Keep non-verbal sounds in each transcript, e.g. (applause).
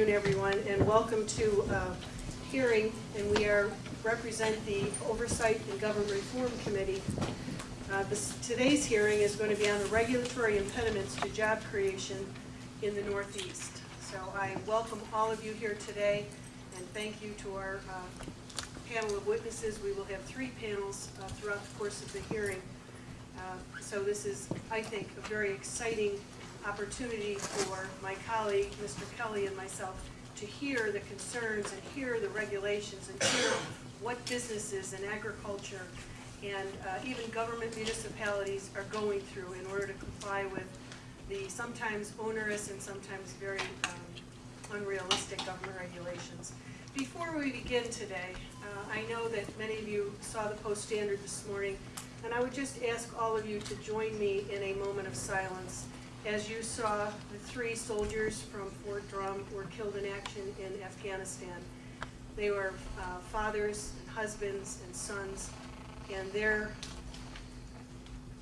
afternoon, everyone, and welcome to uh, hearing, and we are, represent the Oversight and Government Reform Committee. Uh, this- Today's hearing is going to be on the regulatory impediments to job creation in the Northeast. So I welcome all of you here today, and thank you to our uh, panel of witnesses. We will have three panels uh, throughout the course of the hearing. Uh, So this is, I think, a very exciting opportunity for my colleague, Mr. Kelly, and myself to hear the concerns and hear the regulations and hear what businesses and agriculture and uh, even government municipalities are going through in order to comply with the sometimes onerous and sometimes very um, unrealistic government regulations. Before we begin today, uh, I know that many of you saw the Post Standard this morning, and I would just ask all of you to join me in a moment of silence as you saw the three soldiers from Fort Drum were killed in action in Afghanistan. They were uh, fathers and husbands and sons, and they're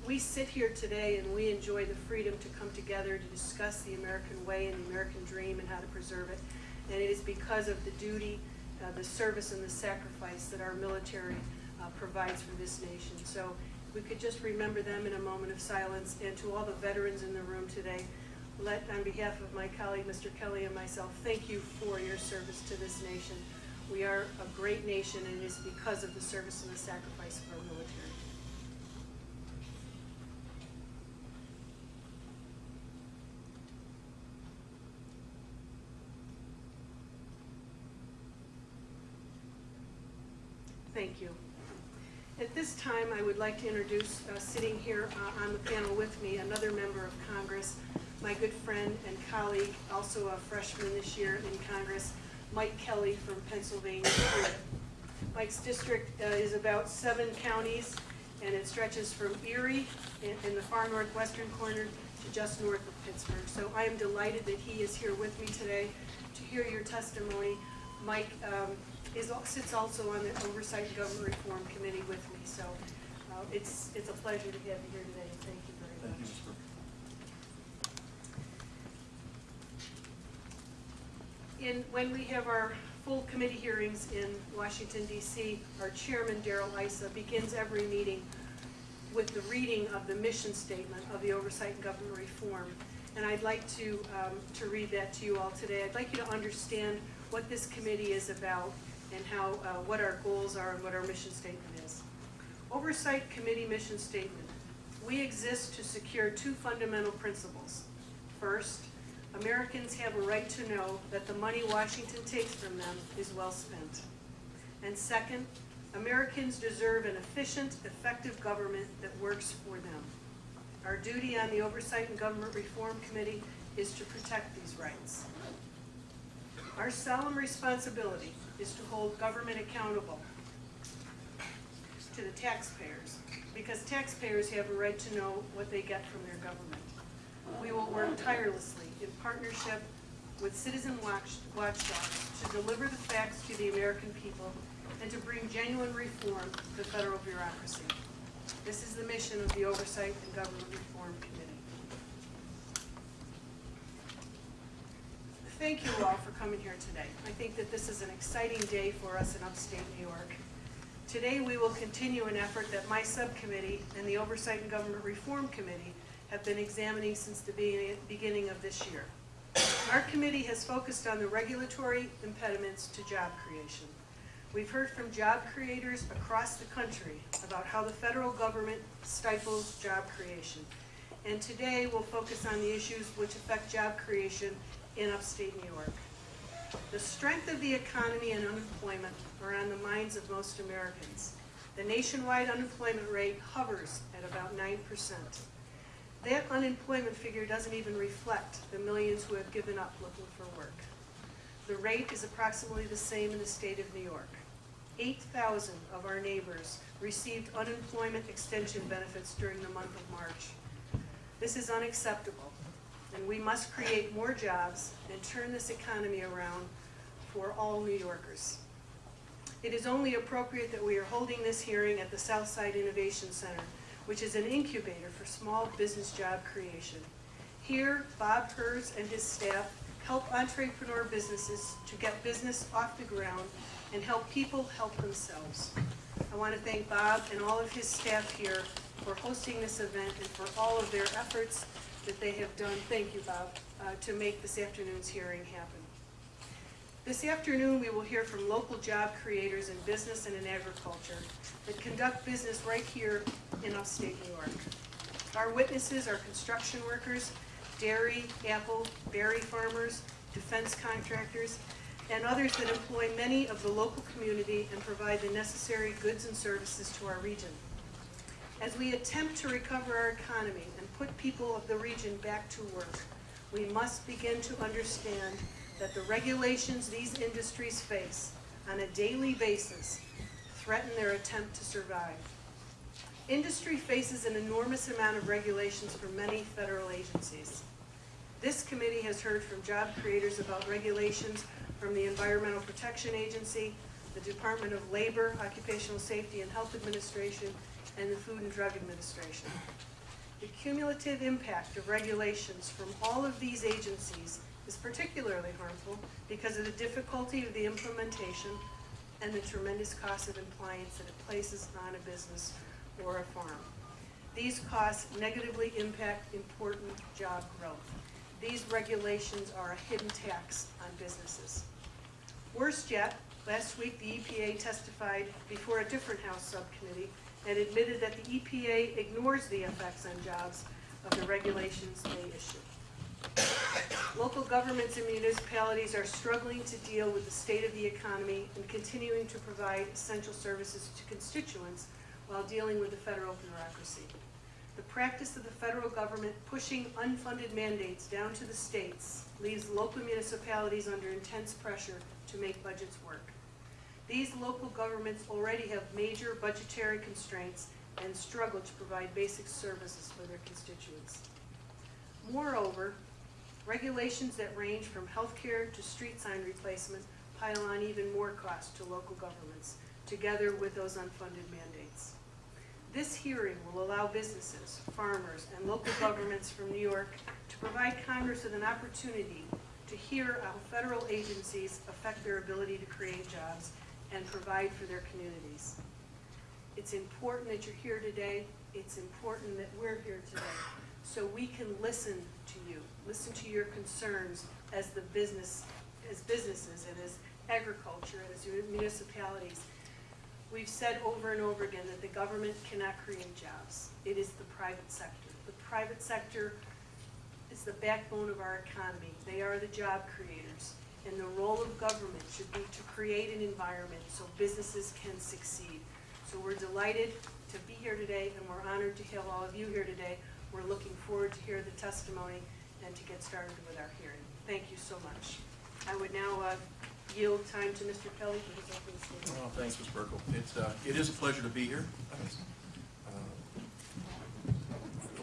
we sit here today and we enjoy the freedom to come together to discuss the American way and the American dream and how to preserve it. And it is because of the duty, uh, the service, and the sacrifice that our military uh, provides for this nation. So we could just remember them in a moment of silence. And to all the veterans in the room today, let, on behalf of my colleague, Mr. Kelly, and myself, thank you for your service to this nation. We are a great nation, and it is because of the service and the sacrifice of our military. Thank you. At this time, I would like to introduce, uh, sitting here uh, on the panel with me, another member of Congress, my good friend and colleague, also a freshman this year in Congress, Mike Kelly from Pennsylvania. Mike's district uh, is about seven counties, and it stretches from Erie in in the far northwestern corner to just north of Pittsburgh. So I am delighted that he is here with me today to hear your testimony. Mike um, is, sits also on the Oversight and Government Reform Committee with me, so uh, it's, it's a pleasure to have you here today. Thank you very much. In, when we have our full committee hearings in Washington DC, our chairman, Darrell Issa, begins every meeting with the reading of the mission statement of the Oversight and Government Reform. And I'd like to, um, to read that to you all today. I'd like you to understand what this committee is about and how, uh, what our goals are and what our mission statement is. Oversight Committee Mission Statement. We exist to secure two fundamental principles. First, Americans have a right to know that the money Washington takes from them is well spent. And second, Americans deserve an efficient, effective government that works for them. Our duty on the Oversight and Government Reform Committee is to protect these rights. Our solemn responsibility is to hold government accountable to the taxpayers, because taxpayers have a right to know what they get from their government. We will work tirelessly in partnership with citizen watch, watchdogs to deliver the facts to the American people and to bring genuine reform to the federal bureaucracy. This is the mission of the Oversight and Government Reform Committee. Thank you all for coming here today. I think that this is an exciting day for us in upstate New York. Today, we will continue an effort that my subcommittee and the Oversight and Government Reform Committee have been examining since the beginning of this year. Our committee has focused on the regulatory impediments to job creation. We've heard from job creators across the country about how the federal government stifles job creation. And today, we'll focus on the issues which affect job creation in upstate New York. The strength of the economy and unemployment are on the minds of most Americans. The nationwide unemployment rate hovers at about 9%. That unemployment figure doesn't even reflect the millions who have given up looking for work. The rate is approximately the same in the state of New York. 8,000 of our neighbors received unemployment extension benefits during the month of March. This is unacceptable, and we must create more jobs and turn this economy around for all New Yorkers. It is only appropriate that we are holding this hearing at the Southside Innovation Center, which is an incubator for small business job creation. Here, Bob Hers and his staff help entrepreneur businesses to get business off the ground, and help people help themselves. I want to thank Bob and all of his staff here for hosting this event and for all of their efforts that they have done, thank you, Bob, uh, to make this afternoon's hearing happen. This afternoon, we will hear from local job creators in business and in agriculture that conduct business right here in upstate New York. Our witnesses are construction workers, dairy, apple, berry farmers, defense contractors, and others that employ many of the local community and provide the necessary goods and services to our region. As we attempt to recover our economy and put people of the region back to work, we must begin to understand that the regulations these industries face on a daily basis threaten their attempt to survive. Industry faces an enormous amount of regulations from many federal agencies. This committee has heard from job creators about regulations from the Environmental Protection Agency, the Department of Labor, Occupational Safety and Health Administration, and the Food and Drug Administration. The cumulative impact of regulations from all of these agencies is particularly harmful because of the difficulty of the implementation and the tremendous cost of compliance that it places on a business or a farm. These costs negatively impact important job growth. These regulations are a hidden tax on businesses. Worse yet, last week the EPA testified before a different House subcommittee and admitted that the EPA ignores the effects on jobs of the regulations they issue. Local governments and municipalities are struggling to deal with the state of the economy and continuing to provide essential services to constituents while dealing with the federal bureaucracy. The practice of the federal government pushing unfunded mandates down to the states leaves local municipalities under intense pressure to make budgets work. These local governments already have major budgetary constraints and struggle to provide basic services for their constituents. Moreover, regulations that range from healthcare to street sign replacement pile on even more cost to local governments, together with those unfunded mandates. This hearing will allow businesses, farmers, and local (coughs) governments from New York to provide Congress with an opportunity to hear how federal agencies affect their ability to create jobs and provide for their communities. It's important that you're here today. It's important that we're here today, so we can listen to you, listen to your concerns as the business, as businesses and as agriculture and as municipalities. We've said over and over again that the government cannot create jobs. It is the private sector. The private sector is the backbone of our economy. They are the job creators. And the role of government should be to create an environment so businesses can succeed. So we're delighted to be here today, and we're honored to have all of you here today. We're looking forward to hear the testimony and to get started with our hearing. Thank you so much. I would now uh, yield time to Mr. Kelly for his opening statement. Thanks, Ms. Buerkle. It's, uh, it is a pleasure to be here. Uh,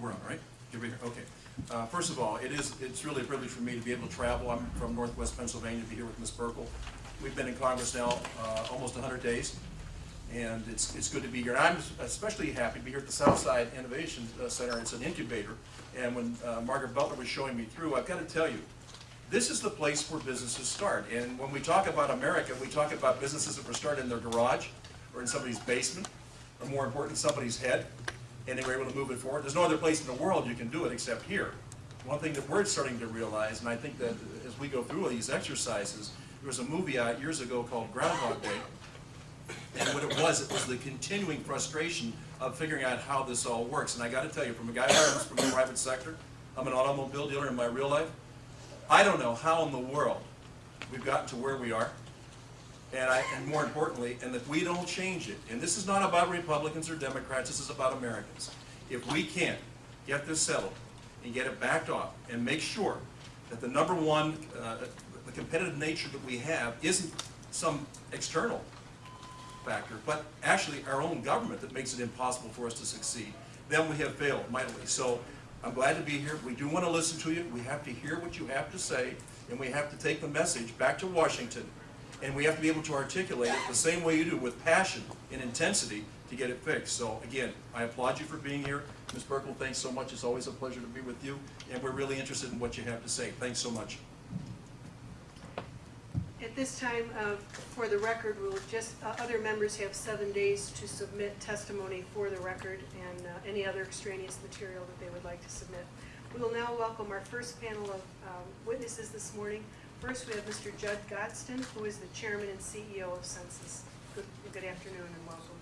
We're on, right? Did we, okay. Uh, First of all, it is, it's really a privilege for me to be able to travel. I'm from Northwest Pennsylvania to be here with Ms. Buerkle. We've been in Congress now uh, almost 100 days, and it's, it's good to be here. And I'm especially happy to be here at the Southside Innovation uh, Center. It's an incubator. And when uh, Margaret Butler was showing me through, I've got to tell you, this is the place where businesses start. And when we talk about America, we talk about businesses that were started in their garage or in somebody's basement, or more important, somebody's head, and they were able to move it forward. There's no other place in the world you can do it except here. One thing that we're starting to realize, and I think that as we go through these exercises, there was a movie out years ago called Groundhog Day, and what it was, it was the continuing frustration of figuring out how this all works. And I gotta tell you, from a guy who comes from the private sector, I'm an automobile dealer in my real life, I don't know how in the world we've gotten to where we are. And I, and more importantly, and that we don't change it. And this is not about Republicans or Democrats, this is about Americans. If we can't get this settled and get it backed off and make sure that the number one, uh, the competitive nature that we have isn't some external factor, but actually our own government that makes it impossible for us to succeed, then we have failed mightily. So I'm glad to be here. We do want to listen to you. We have to hear what you have to say, and we have to take the message back to Washington, and we have to be able to articulate it the same way you do, with passion and intensity, to get it fixed. So again, I applaud you for being here. Ms. Buerkle, thanks so much. It's always a pleasure to be with you, and we're really interested in what you have to say. Thanks so much. At this time, uh, for the record, we'll just, uh, other members have seven days to submit testimony for the record and uh, any other extraneous material that they would like to submit. We will now welcome our first panel of um, witnesses this morning. First, we have Mr. Judd Gostin, who is the chairman and CEO of Sensis. Good good afternoon and welcome.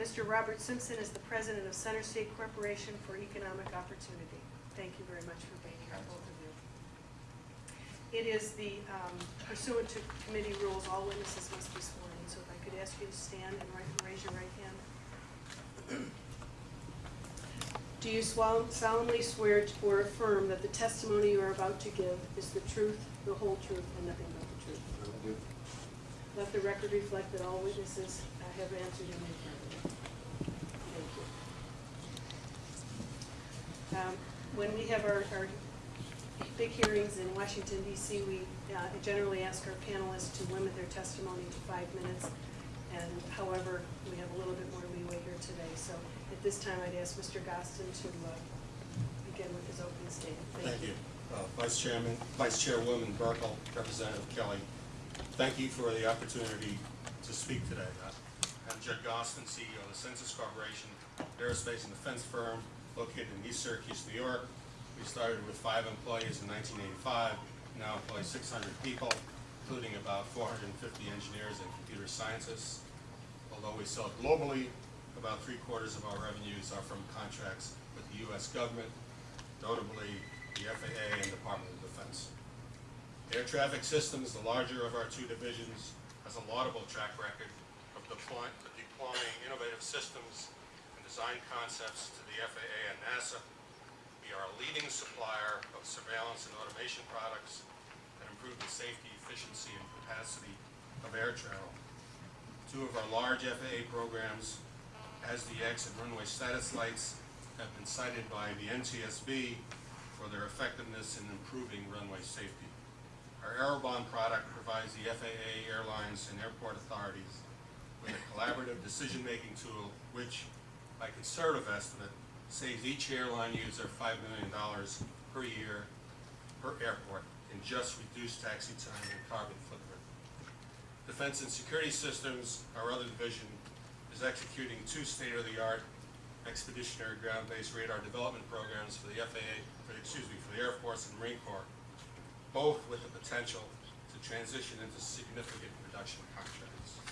Mr. Robert Simpson is the president of Center State Corporation for Economic Opportunity. Thank you very much for being here, both of you. It is the um, pursuant to committee rules, all witnesses must be sworn in, so if I could ask you to stand and raise your right hand. Do you solemnly swear or affirm that the testimony you are about to give is the truth, the whole truth, and nothing but the truth? I do. Let the record reflect that all witnesses have answered in the affirmative. Thank you. Um, When we have our, our big hearings in Washington DC, we uh, generally ask our panelists to limit their testimony to five minutes. And however, we have a little bit more leeway here today. So this time, I'd ask Mr. Gostin to uh, begin with his opening statement. Thank you. Uh, Vice Chairman, Vice Chairwoman Buerkle, Representative Kelly, thank you for the opportunity to speak today. I'm Judd Gostin, CEO of the Sensis Corporation, aerospace and defense firm located in East Syracuse, New York. We started with five employees in 1985, now employ 600 people, including about 450 engineers and computer scientists. Although we sell globally, about three quarters of our revenues are from contracts with the U.S. government, notably the FAA and Department of Defense. Air Traffic Systems, the larger of our two divisions, has a laudable track record of deploying, deploying innovative systems and design concepts to the FAA and NASA. We are a leading supplier of surveillance and automation products that improve the safety, efficiency, and capacity of air travel. Two of our large FAA programs, ASDE-X and runway status lights, have been cited by the NTSB for their effectiveness in improving runway safety. Our Aerobahn product provides the FAA, airlines, and airport authorities with a collaborative decision-making tool which, by conservative estimate, saves each airline user $5 million per year per airport in just reduced taxi time and carbon footprint. Defense and Security Systems, our other division, is executing two state-of-the-art expeditionary ground-based radar development programs for the FAA, for, excuse me, for the Air Force and Marine Corps, both with the potential to transition into significant production contracts.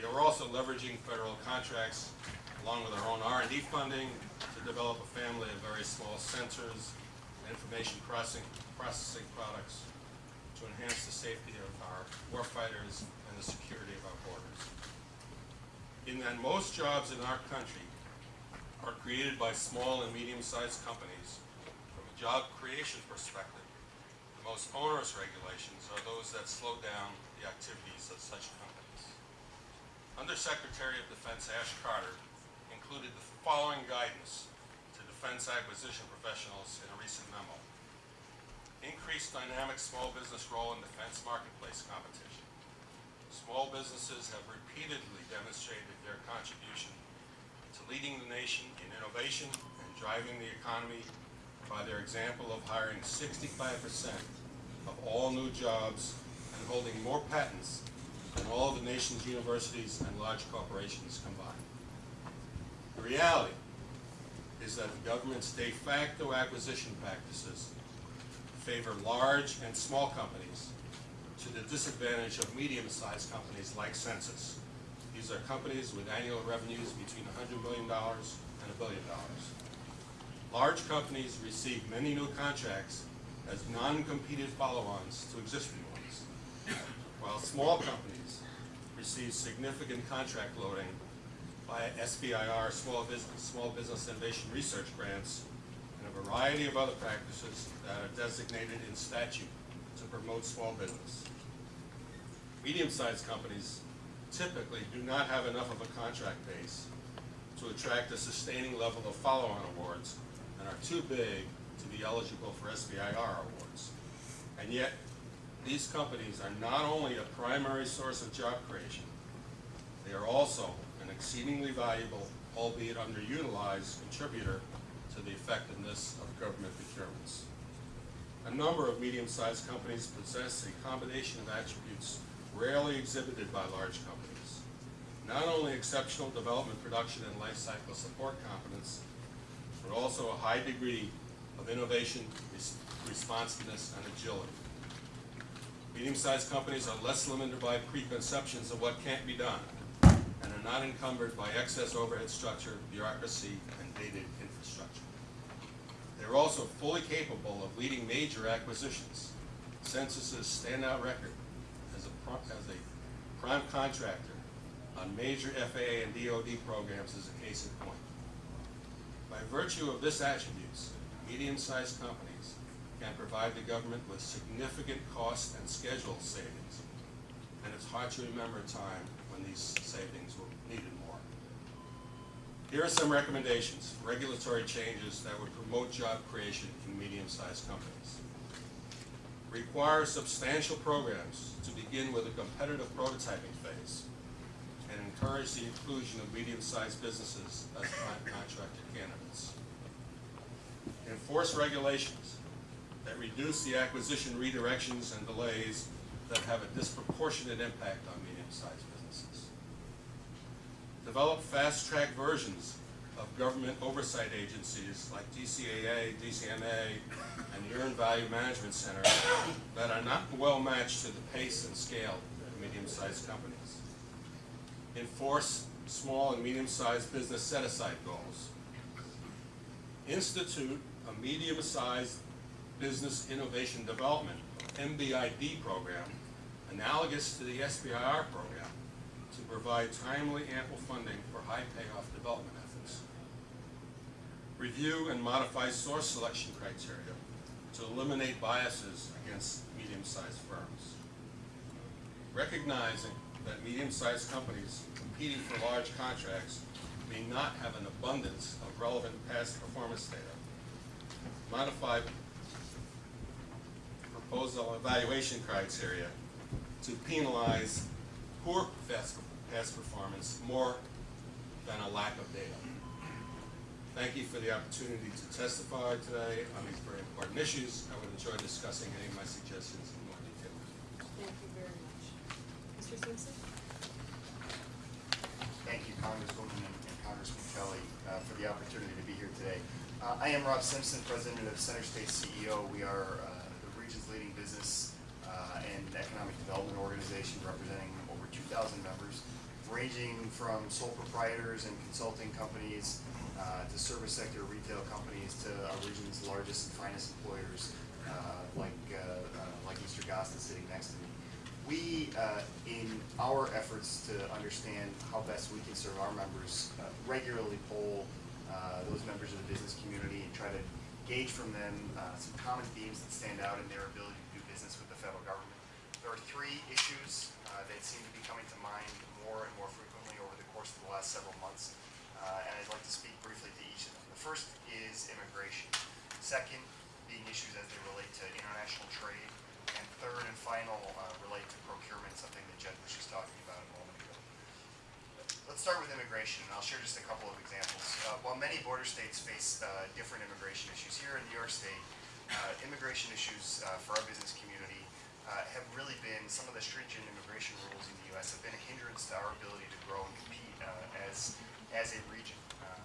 We are also leveraging federal contracts along with our own R and D funding to develop a family of very small sensors and information processing, processing products to enhance the safety of our warfighters and the security of our borders. In that most jobs in our country are created by small and medium-sized companies, from a job creation perspective, the most onerous regulations are those that slow down the activities of such companies. Undersecretary of Defense Ash Carter included the following guidance to defense acquisition professionals in a recent memo. Increased dynamic small business role in defense marketplace competition. Small businesses have repeatedly demonstrated their contribution to leading the nation in innovation and driving the economy by their example of hiring 65% of all new jobs and holding more patents than all of the nation's universities and large corporations combined. The reality is that the government's de facto acquisition practices favor large and small companies to the disadvantage of medium-sized companies like Sensis. These are companies with annual revenues between $100 million and a billion dollars. Large companies receive many new contracts as non-competed follow-ons to existing ones, while small companies receive significant contract loading by SBIR, Small Business, Small Business Innovation Research Grants, and a variety of other practices that are designated in statute to promote small business. Medium-sized companies typically do not have enough of a contract base to attract a sustaining level of follow-on awards and are too big to be eligible for SBIR awards. And yet, these companies are not only a primary source of job creation, they are also an exceedingly valuable, albeit underutilized, contributor to the effectiveness of government procurements. A number of medium-sized companies possess a combination of attributes rarely exhibited by large companies. Not only exceptional development, production, and life cycle support competence, but also a high degree of innovation, res- responsiveness, and agility. Medium-sized companies are less limited by preconceptions of what can't be done, and are not encumbered by excess overhead structure, bureaucracy, and dated infrastructure. They're also fully capable of leading major acquisitions. Sensis's standout record as a, prime contractor on major FAA and DoD programs is a case in point. By virtue of this attributes, medium-sized companies can provide the government with significant cost and schedule savings. And it's hard to remember a time when these savings were needed more. Here are some recommendations, for regulatory changes that would promote job creation in medium-sized companies. Require substantial programs to begin with a competitive prototyping phase and encourage the inclusion of medium-sized businesses as prime contractor candidates. Enforce regulations that reduce the acquisition redirections and delays that have a disproportionate impact on medium-sized businesses. Develop fast-track versions of government oversight agencies like DCAA, DCMA, and the Earned Value Management Center that are not well matched to the pace and scale of medium-sized companies. Enforce small and medium-sized business set-aside goals. Institute a medium-sized business innovation development, MBID program, analogous to the SBIR program, to provide timely, ample funding for high payoff development. Review and modify source selection criteria to eliminate biases against medium-sized firms. Recognizing that medium-sized companies competing for large contracts may not have an abundance of relevant past performance data. Modify proposal evaluation criteria to penalize poor past, performance more than a lack of data. Thank you for the opportunity to testify today on these very important issues. I would enjoy discussing any of my suggestions in more detail. Thank you very much. Mr. Simpson? Thank you, Congresswoman and and Congressman Kelly, uh, for the opportunity to be here today. Uh, I am Rob Simpson, President of Center State CEO. We are uh, the region's leading business uh, and economic development organization representing over 2,000 members, ranging from sole proprietors and consulting companies uh, to service sector retail companies to our region's largest and finest employers uh, like uh, uh, like Easter Gostin sitting next to me. We, uh, in our efforts to understand how best we can serve our members, regularly poll those members of the business community and try to gauge from them some common themes that stand out in their ability to do business with the federal government. There are three issues that seem to be coming to mind more and more frequently over the course of the last several months, uh, and I'd like to speak briefly to each of them. The first is immigration. Second, being issues as they relate to international trade. And third and final uh, relate to procurement, something that Jed was just talking about a moment ago. Let's start with immigration, and I'll share just a couple of examples. Uh, While many border states face uh, different immigration issues, here in New York State, uh, immigration issues uh, for our business community uh, have really been, some of the stringent immigration rules in the U.S. have been a hindrance to our ability to grow and compete uh, as, as a region. Uh,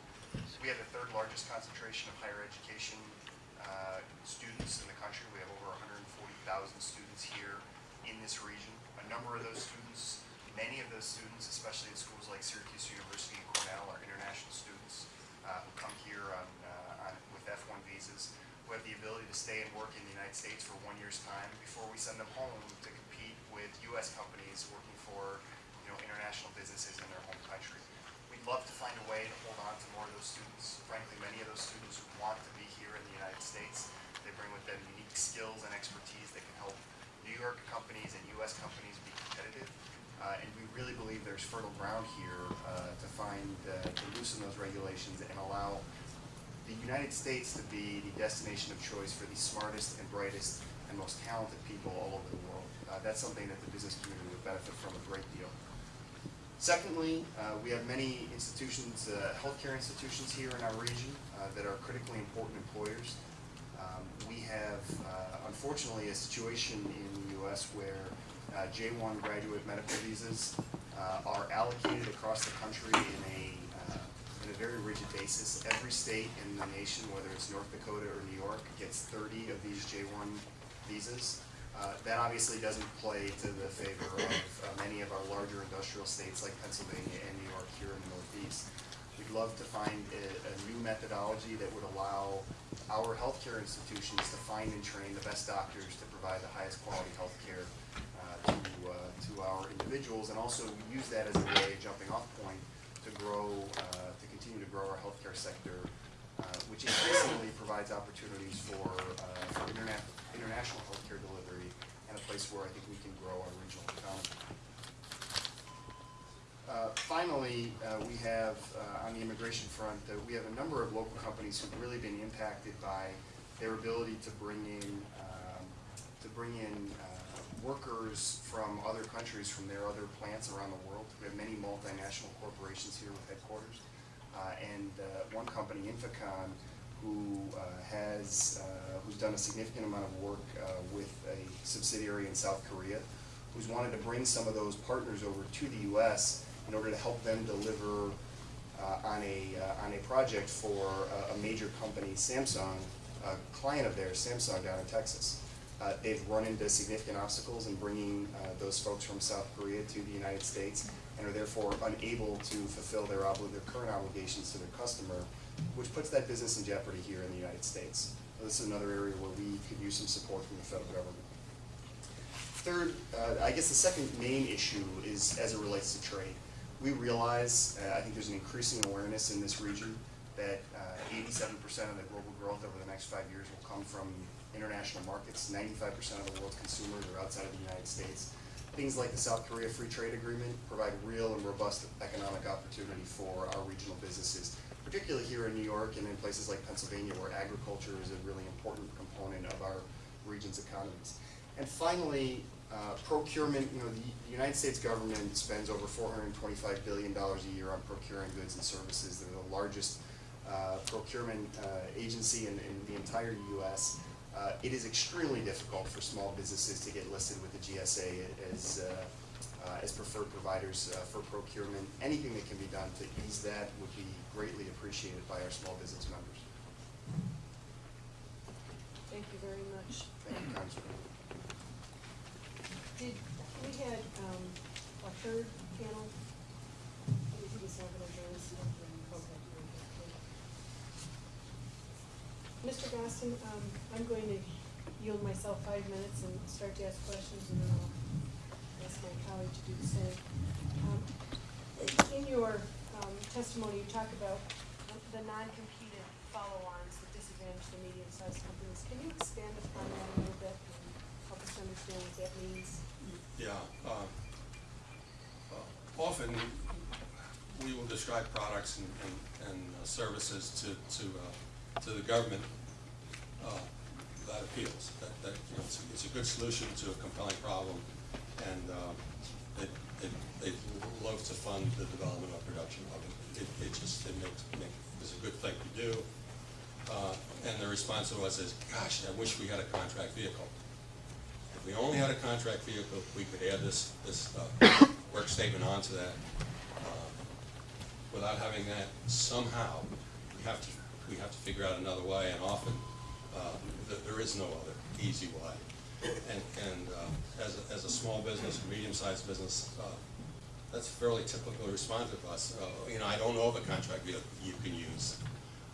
We have the third largest concentration of higher education uh, students in the country. We have over 140,000 students here in this region. A number of those students, many of those students, especially in schools like Syracuse University and Cornell, are international students uh, who come here on, on, with F1 visas, who have the ability to stay and work in the United States for one year's time before we send them home to compete with U.S. companies working for, you know, international businesses in their home country. Love to find a way to hold on to more of those students. Frankly, many of those students want to be here in the United States. They bring with them unique skills and expertise that can help New York companies and US companies be competitive. Uh, and we really believe there's fertile ground here uh, to find, uh, to loosen those regulations and allow the United States to be the destination of choice for the smartest and brightest and most talented people all over the world. Uh, that's something that the business community would benefit from a great deal. Secondly, uh, we have many institutions, uh, healthcare institutions here in our region uh, that are critically important employers. Um, We have, uh, unfortunately, a situation in the US where uh, J-1 graduate medical visas are allocated across the country in a, in a very rigid basis. Every state in the nation, whether it's North Dakota or New York, gets 30 of these J-1 visas. Uh, That obviously doesn't play to the favor of uh, many of our larger industrial states like Pennsylvania and New York here in the Northeast. We'd love to find a, a new methodology that would allow our healthcare institutions to find and train the best doctors to provide the highest quality healthcare uh, to, uh, to our individuals, and also use that as a way, a jumping off point, to grow, uh, to continue to grow our healthcare sector, uh, which increasingly provides opportunities for, uh, for interna- international healthcare delivery, and a place where I think we can grow our regional economy. Uh, Finally, uh, we have, uh, on the immigration front, uh, we have a number of local companies who've really been impacted by their ability to bring in, um, to bring in uh, workers from other countries, from their other plants around the world. We have many multinational corporations here with headquarters. And one company, INFICON, who uh, has, uh, who's done a significant amount of work uh, with a subsidiary in South Korea, who's wanted to bring some of those partners over to the US in order to help them deliver on a, on a project for a- major company, Samsung, a client of theirs, Samsung down in Texas. Uh, They've run into significant obstacles in bringing uh, those folks from South Korea to the United States and are therefore unable to fulfill their their current obligations to their customer, which puts that business in jeopardy here in the United States. This is another area where we could use some support from the federal government. Third, uh, I guess the second main issue is as it relates to trade. We realize, uh, I think there's an increasing awareness in this region that uh, eighty-seven percent of the global growth over the next five years will come from international markets. Ninety-five percent of the world's consumers are outside of the United States. Things like the South Korea Free Trade Agreement provide real and robust economic opportunity for our regional businesses, particularly here in New York and in places like Pennsylvania where agriculture is a really important component of our region's economies. And finally, uh, procurement, you know, the the United States government spends over four hundred and twenty-five billion dollars a year on procuring goods and services. They're the largest uh, procurement uh, agency in, in the entire US. Uh, It is extremely difficult for small businesses to get listed with the GSA as, uh, as preferred providers uh, for procurement. Anything that can be done to ease that would be greatly appreciated by our small business members. Thank you very much. Thank you, Congressman. Did, we had, um, a third panel? He was not gonna join us. Okay. Mr. Gostin, um, I'm going to yield myself five minutes and start to ask questions, and then I'll ask my colleague to do the same. Um, In your, um, testimony, you talk about the non-competed follow-ons that disadvantage the medium-sized companies. Can you expand upon that a little bit and help us understand what that means? Yeah, uh, uh, often we will describe products and, and, and uh, services to, to, uh, to the government, uh, that appeals, that, that, you know, it's, it's a good solution to a compelling problem, and, um, they, they, they love to fund the development or production of it. It, it just, it makes, make, it's a good thing to do. Uh, and the response to us is, gosh, I wish we had a contract vehicle. If we only had a contract vehicle, we could add this, this, uh, work statement onto that. Uh, Without having that, somehow, we have to, we have to figure out another way, and often, uh, th- there is no other easy way. And, and, uh, as, a- as a small business, medium-sized business, uh, that's fairly typically responsive to us. Uh, you know, I don't know of a contract vehicle you can use.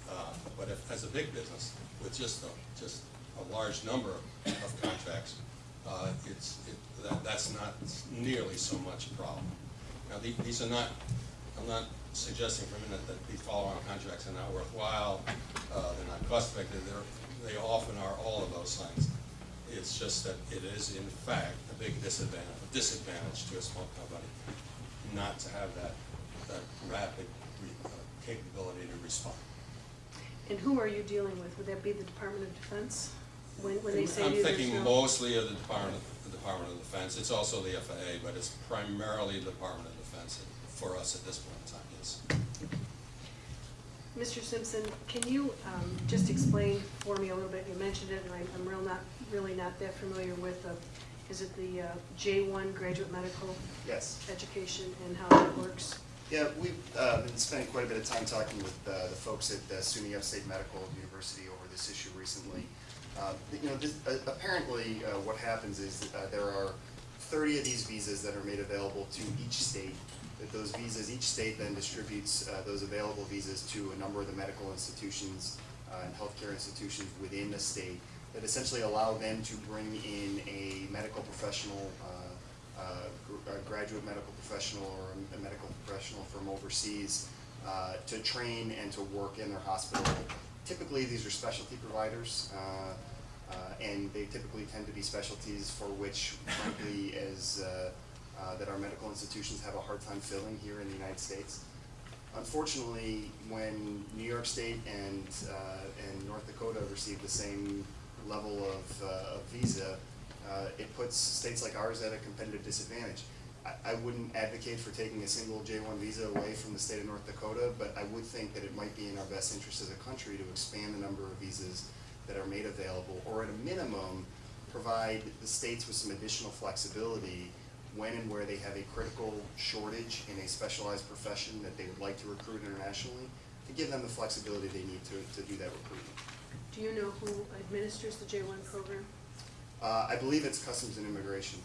Uh, But if, as a big business, with just a, just a large number of contracts, uh, it's, it, that, that's not nearly so much a problem. Now, the- these are not, I'm not suggesting for a minute that these follow-on contracts are not worthwhile, uh, they're not cost-effective, they're, they often are all of those things. It's just that it is in fact a big disadvantage, disadvantage to a small company not to have that, that rapid re- uh, capability to respond. And who are you dealing with? Would that be the Department of Defense? When, when they say I'm thinking no- mostly of the Department, the Department of Defense, it's also the FAA, but it's primarily the Department of Defense for us at this point in time, yes. Mr. Simpson, can you um, just explain for me a little bit, you mentioned it, and I- I'm real not, really not that familiar with, uh, is it the uh, J1 graduate medical Yes. education and how that works? Yeah, we've uh, been spending quite a bit of time talking with uh, the folks at uh, SUNY Upstate Medical University over this issue recently. Uh, You know, this- uh, apparently, uh, what happens is uh, there are 30 of these visas that are made available to each state. That those visas, each state then distributes uh, those available visas to a number of the medical institutions uh, and healthcare institutions within the state that essentially allow them to bring in a medical professional uh, uh, a graduate medical professional or a- medical professional from overseas uh, to train and to work in their hospital. Typically, these are specialty providers, uh, uh, and they typically tend to be specialties for which, frankly, as uh, that our medical institutions have a hard time filling here in the United States. Unfortunately, when New York State and, uh, and North Dakota received the same level of, uh, of visa, uh, it puts states like ours at a competitive disadvantage. I, wouldn't advocate for taking a single J-1 visa away from the state of North Dakota, but I would think that it might be in our best interest as a country to expand the number of visas that are made available, or at a minimum, provide the states with some additional flexibility when and where they have a critical shortage in a specialized profession that they would like to recruit internationally, to give them the flexibility they need to, to do that recruitment. Do you know who administers the J1 program? Uh, I believe it's Customs and Immigration.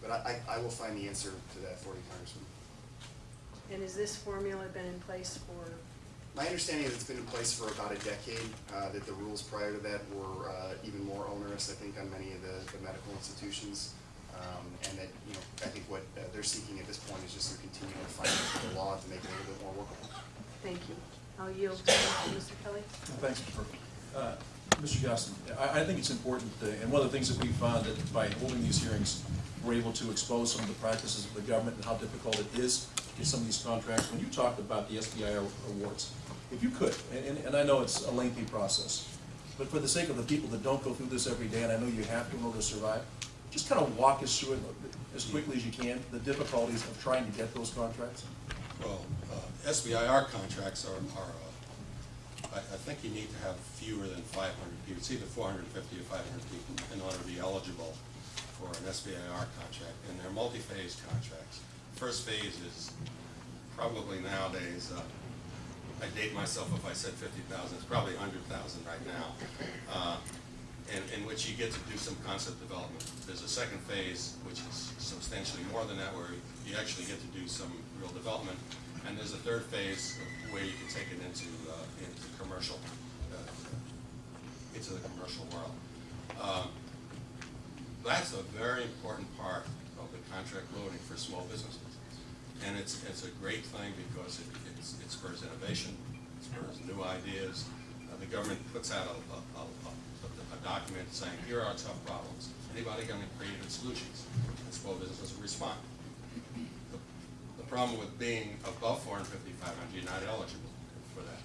But I, I, I will find the answer to that for you, Congressman. And has this formula been in place for, My understanding is it's been in place for about a decade, uh, that the rules prior to that were, uh, even more onerous, I think, on many of the, the medical institutions. Um, and that, you know, I think what uh, they're seeking at this point is just to continue to find the law to make it a little bit more workable. thank you. I'll yield to Mr. Kelly. Thanks. Uh, Mr. Gostin, I, I think it's important, and one of the things that we found that by holding these hearings, we're able to expose some of the practices of the government and how difficult it is to get some of these contracts. When you talked about the SBI awards, if you could, and, and I know it's a lengthy process, but for the sake of the people that don't go through this every day, and I know you have to in order to survive, just kind of walk us through it as quickly as you can, the difficulties of trying to get those contracts. Well, uh, SBIR contracts are, are, uh, I, I think you need to have fewer than five hundred people. It's either four hundred and fifty or five hundred people in order to be eligible for an SBIR contract, and they're multi-phase contracts. First phase is probably nowadays, uh, I date myself if I said fifty thousand, it's probably hundred thousand right now. Uh, in, in which you get to do some concept development. There's a second phase, which is substantially more than that, where you actually get to do some development. And there's a third phase where you can take it into, uh, into commercial, uh, into the commercial world. Um, That's a very important part of the contract loading for small businesses. And it's, it's a great thing because it, it spurs innovation, it spurs new ideas. Uh, the government puts out a, a, a, a- a document saying, here are our tough problems. Anybody got any creative solutions? And small businesses respond. Problem with being above four hundred fifty-five hundred, you're not eligible for that.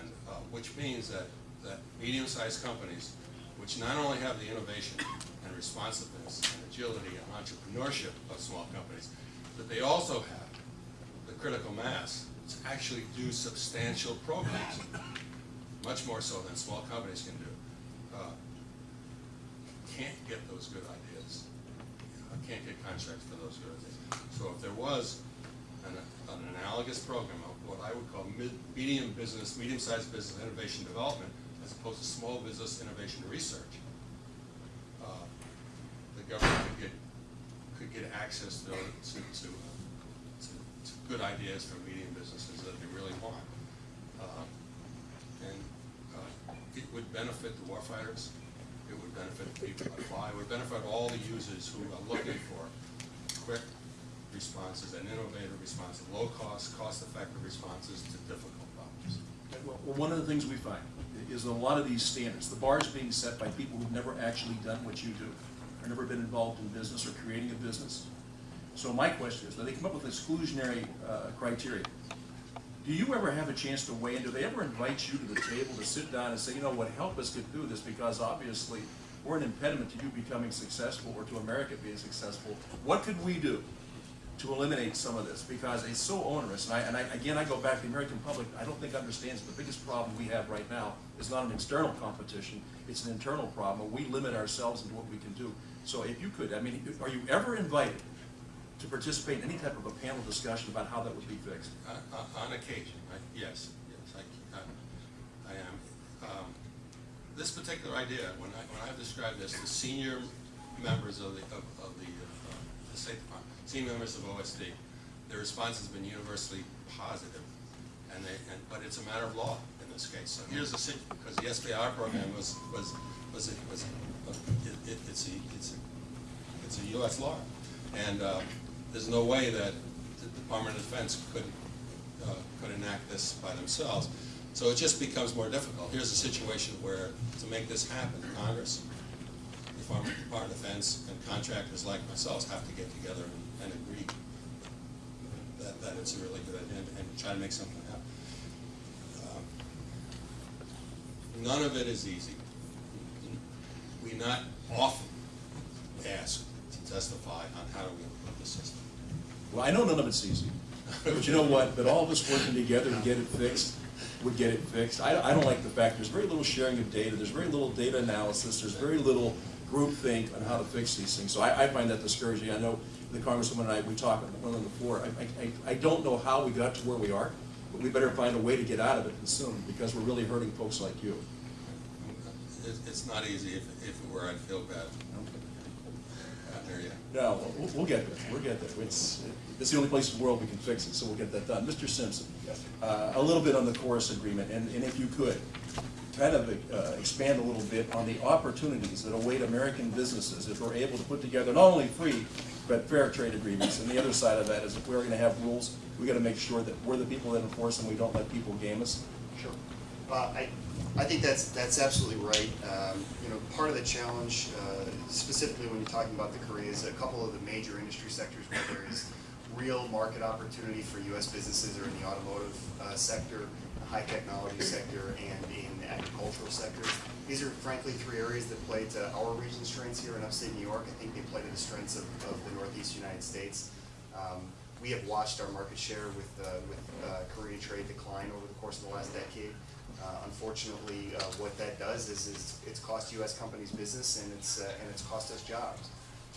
And, uh, which means that, that medium-sized companies, which not only have the innovation and responsiveness and agility and entrepreneurship of small companies, but they also have the critical mass to actually do substantial programs, much more so than small companies can do. Uh, Can't get those good ideas, uh, can't get contracts for those sort of things. So if there was an, an analogous program of what I would call mid, medium business, medium-sized business innovation development, as opposed to small business innovation research, uh, the government could get, could get access to, to, to, uh, to, to good ideas from medium businesses that they really want. Uh, And uh, it would benefit the warfighters, it would benefit people that it would benefit all the users who are looking for quick responses and innovative responses, low-cost, cost-effective responses to difficult problems. Well, one of the things we find is a lot of these standards, the bar is being set by people who've never actually done what you do, or never been involved in business or creating a business. So my question is, do they come up with exclusionary uh, criteria? Do you ever have a chance to weigh in? Do they ever invite you to the table to sit down and say, you know what, help us get through this because obviously we're an impediment to you becoming successful or to America being successful. What could we do to eliminate some of this, because it's so onerous, and I, and I, again, I go back, to the American public, I don't think understands the biggest problem we have right now is not an external competition, it's an internal problem, we limit ourselves into what we can do. So if you could, I mean, are you ever invited to participate in any type of a panel discussion about how that would be fixed? Uh, uh, On occasion, I- yes, yes, I, I- am. Um, This particular idea, when I, when I've described this to senior members of the, of of the, uh, the State Department, senior members of OSD, their response has been universally positive, and they, and, but it's a matter of law in this case. So here's the, sit- because the SBIR program was, was, was, a- was, a- it, it- it's a, it's a, it's a US law. And, uh, there's no way that the Department of Defense could, uh, could enact this by themselves. So it just becomes more difficult. Here's a situation where, to make this happen, Congress, the Department of Defense, and contractors like myself have to get together and, and agree that, that it's a really good idea, and, and try to make something happen. Um, None of it is easy. We not often to testify on how do we improve the system. Well, I know none of it's easy, (laughs) but you know what, but all of us working together to get it fixed, would get it fixed. I, I don't like the fact, there's very little sharing of data, there's very little data analysis, there's very little groupthink on how to fix these things. So I, I find that discouraging. I know the Congresswoman and I, we talked on the- floor, I, I, I- I don't know how we got to where we are, but we better find a way to get out of it soon, because we're really hurting folks like you. It's not easy. If, if it were, I'd feel bad. Yet. No, we'll, we'll get there, we'll get there. It's, it's the only place in the world we can fix it, so we'll get that done. Mr. Simpson, uh, a little bit on the KORUS agreement, and, and if you could, kind of uh, expand a little bit on the opportunities that await American businesses if we're able to put together not only free, but fair trade agreements. And the other side of that is if we're gonna have rules, we've gotta make sure that we're the people that enforce them, we don't let people game us. Sure. Uh, I, I think that's, that's absolutely right. Um, You know, part of the challenge, uh, specifically when you're talking about the Koreas, a couple of the major industry sectors where there is real market opportunity for US businesses are in the automotive uh, sector, the high technology sector, and in the agricultural sector. These are frankly three areas that play to our region's strengths here in upstate New York. I think they play to the strengths of, of the northeast United States. Um, we have watched our market share with, uh, with uh, Korean trade decline over the course of the last decade. Uh, Unfortunately, uh, what that does is, is it's cost US companies business and it's, uh, and it's cost us jobs.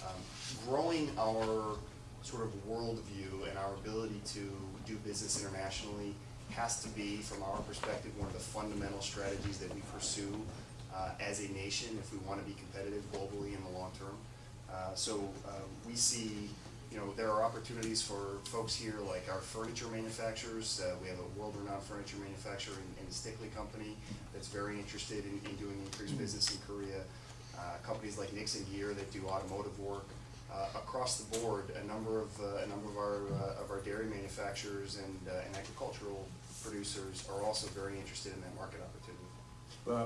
Um, Growing our sort of worldview and our ability to do business internationally has to be, from our perspective, one of the fundamental strategies that we pursue uh, as a nation if we want to be competitive globally in the long term. Uh, So uh, we see, you know, there are opportunities for folks here like our furniture manufacturers. Uh, We have a world-renowned furniture manufacturer in in the Stickley Company that's very interested in in doing increased business in Korea. Uh, Companies like Nixon Gear that do automotive work. Uh, Across the board, a number of, uh, a number of our, uh, of our dairy manufacturers and uh, and agricultural producers are also very interested in that market opportunity.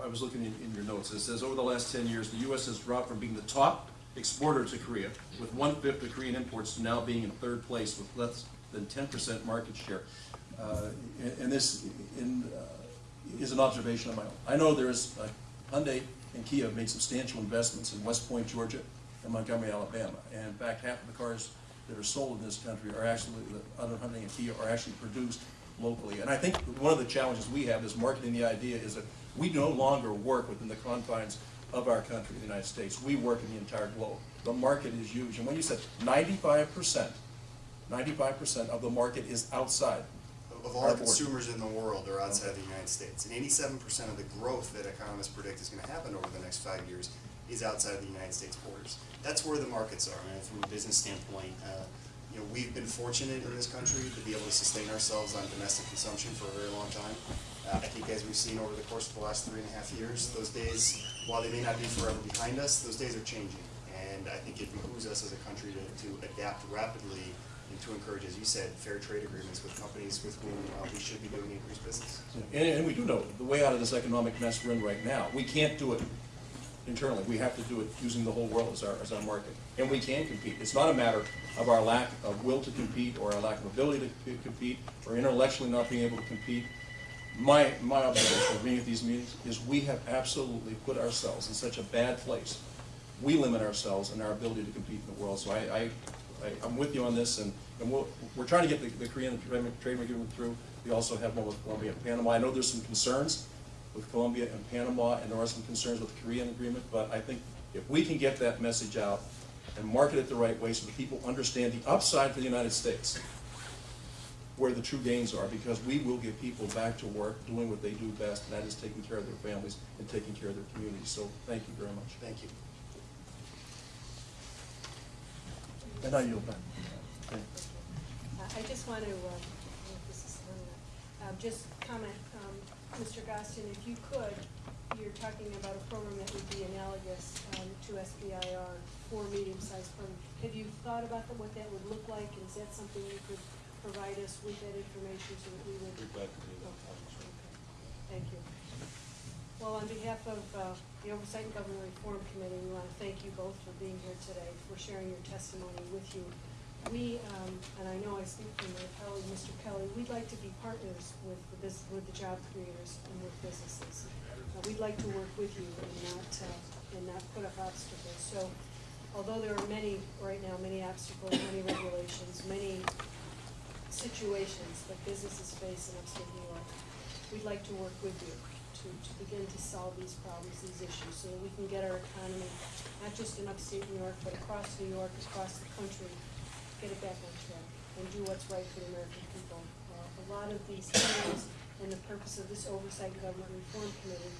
I was looking in, in your notes, it says, over the last ten years, the US has dropped from being the top exporter to Korea, with one-fifth of Korean imports, now being in third place with less than ten percent market share. Uh, and, and this, in, uh, is an observation of my own. I know there's, uh, Hyundai and Kia have made substantial investments in West Point, Georgia, and Montgomery, Alabama. And in fact, half of the cars that are sold in this country are actually, the other Hyundai and Kia are actually produced locally. And I think one of the challenges we have is marketing the idea is that we no longer work within the confines of our country, the United States. We work in the entire globe. The market is huge. And when you said ninety-five percent, ninety-five percent of the market is outside. Of all the consumers in the world are outside the United States, and eighty-seven percent of the growth that economists predict is gonna happen over the next five years is outside of the United States borders. That's where the markets are, and from a business standpoint, uh, you know, we've been fortunate in this country to be able to sustain ourselves on domestic consumption for a very long time. Uh, I think as we've seen over the course of the last three and a half years, those days, while they may not be forever behind us, those days are changing. And I think it behooves us as a country to, to adapt rapidly and to encourage, as you said, fair trade agreements with companies with whom uh, we should be doing increased business. And, and we do know the way out of this economic mess we're in right now. We can't do it internally. We have to do it using the whole world as our, as our market. And we can compete. It's not a matter of our lack of will to compete or our lack of ability to compete or intellectually not being able to compete. My, my observation of being at these meetings is we have absolutely put ourselves in such a bad place. We limit ourselves and our ability to compete in the world. So I, I, I'm with you on this and And we'll, we're trying to get the, the Korean trade trade agreement through. We also have one with Colombia and Panama. I know there's some concerns with Colombia and Panama, and there are some concerns with the Korean agreement, but I think if we can get that message out and market it the right way so that people understand the upside for the United States, where the true gains are, because we will get people back to work, doing what they do best, and that is taking care of their families and taking care of their communities. So thank you very much. Thank you. And I yield back. Okay. Uh, I just want to, uh, I don't know if this is on, uh, just comment, um, Mr. Gostin, if you could, you're talking about a program that would be analogous um, to SBIR for medium-sized firms. Have you thought about the- what that would look like? Is that something you could provide us with that information so that we would? Be glad to do that. Okay. Thank you. Well, on behalf of uh, the Oversight and Government Reform Committee, we want to thank you both for being here today, for sharing your testimony with you. We, um, and I know I speak for my colleague, Mr. Kelly, we'd like to be partners with the bus with the job creators and with businesses. Uh, We'd like to work with you and not, uh, and not put up obstacles. So although there are many, right now, many obstacles, many regulations, many situations that businesses face in upstate New York, we'd like to work with you to, to begin to solve these problems, these issues, so that we can get our economy, not just in upstate New York, but across New York, across the country, get it back on track and do what's right for the American people. Uh, A lot of these hearings and the purpose of this Oversight Government Reform Committee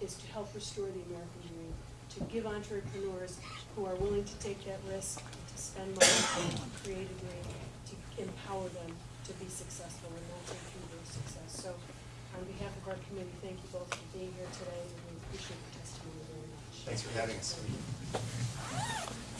is to help restore the American dream, to give entrepreneurs who are willing to take that risk, to spend money, to create a dream, empower them to be successful and from their success. So on behalf of our committee, thank you both for being here today, and we appreciate your testimony very much. Thanks for having us.